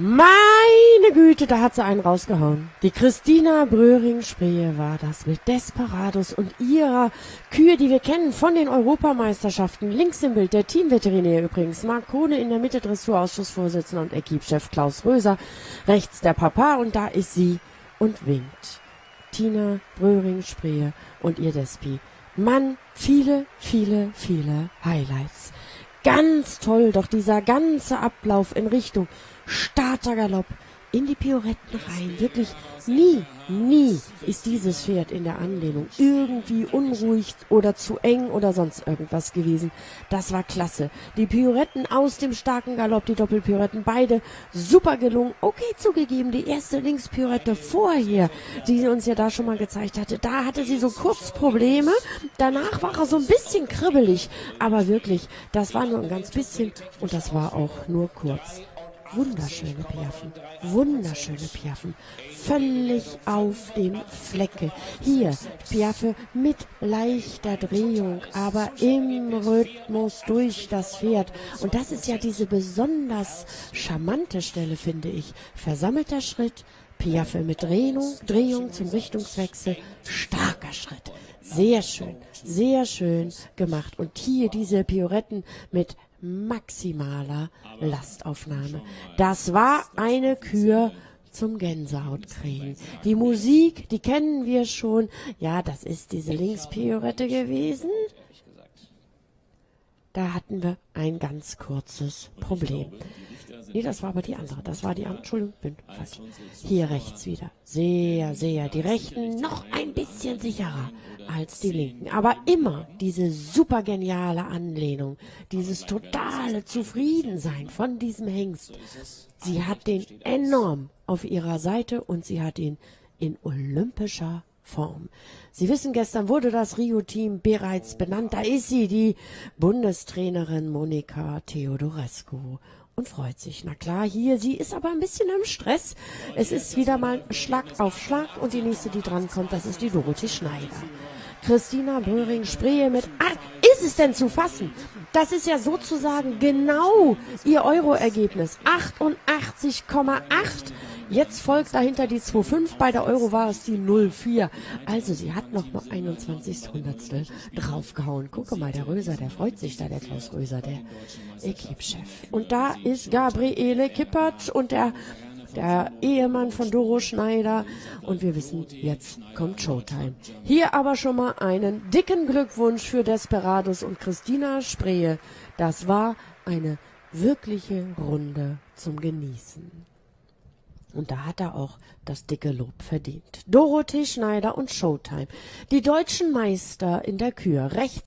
Meine Güte, da hat sie einen rausgehauen. Die Christina Bröhring-Sprehe war das mit Desperados und ihrer Kühe, die wir kennen von den Europameisterschaften. Links im Bild der Teamveterinär übrigens. Marc Kohne in der Mitte Dressurausschussvorsitzender und Equipchef Klaus Röser. Rechts der Papa und da ist sie und winkt. Tina Bröhring-Sprehe und ihr Despi. Mann, viele, viele, viele Highlights. Ganz toll, doch dieser ganze Ablauf in Richtung Startergalopp in die Pioretten rein. Wirklich nie, nie ist dieses Pferd in der Anlehnung irgendwie unruhig oder zu eng oder sonst irgendwas gewesen. Das war klasse. Die Pioretten aus dem starken Galopp, die Doppelpioretten, beide super gelungen. Okay, zugegeben, die erste Linkspiorette vorher, die sie uns ja da schon mal gezeigt hatte, da hatte sie so kurz Probleme. Danach war er so ein bisschen kribbelig. Aber wirklich, das war nur ein ganz bisschen und das war auch nur kurz. Wunderschöne Piaffen, wunderschöne Piaffen, völlig auf dem Flecke. Hier Piaffe mit leichter Drehung, aber im Rhythmus durch das Pferd. Und das ist ja diese besonders charmante Stelle, finde ich. Versammelter Schritt, Piaffe mit Drehung, Drehung zum Richtungswechsel, starker Schritt. Sehr schön, sehr schön gemacht. Und hier diese Pioretten mit maximaler Lastaufnahme. Das war eine Kür zum Gänsehautkriegen. Die Musik, die kennen wir schon. Ja, das ist diese Linkspiorette gewesen. Da hatten wir ein ganz kurzes Problem. Nee, das war aber die andere. Das war die andere. Entschuldigung, bin falsch. Hier rechts wieder. Sehr, sehr. Die rechten noch ein bisschen sicherer als die linken. Aber immer diese super geniale Anlehnung. Dieses totale Zufriedensein von diesem Hengst. Sie hat den enorm auf ihrer Seite und sie hat ihn in olympischer Form. Sie wissen, gestern wurde das Rio-Team bereits benannt. Da ist sie, die Bundestrainerin Monika Theodorescu und freut sich. Na klar, hier, sie ist aber ein bisschen im Stress. Es ist wieder mal Schlag auf Schlag und die nächste, die drankommt, das ist die Dorothee Schneider. Christina Bröhring-Sprehe mit, ah, ist es denn zu fassen? Das ist ja sozusagen genau ihr Euro-Ergebnis. 88,8 Jetzt folgt dahinter die 2,5. Bei der Euro war es die 0,4. Also sie hat noch mal 21 Hundertstel draufgehauen. Gucke mal, der Röser, der freut sich da, der Klaus Röser, der Equipchef. Und da ist Gabriele Kippert und der der Ehemann von Doro Schneider. Und wir wissen, jetzt kommt Showtime. Hier aber schon mal einen dicken Glückwunsch für Desperados und Christina Sprehe. Das war eine wirkliche Runde zum Genießen. Und da hat er auch das dicke Lob verdient. Dorothee Schneider und Showtime. Die deutschen Meister in der Kür. Rechts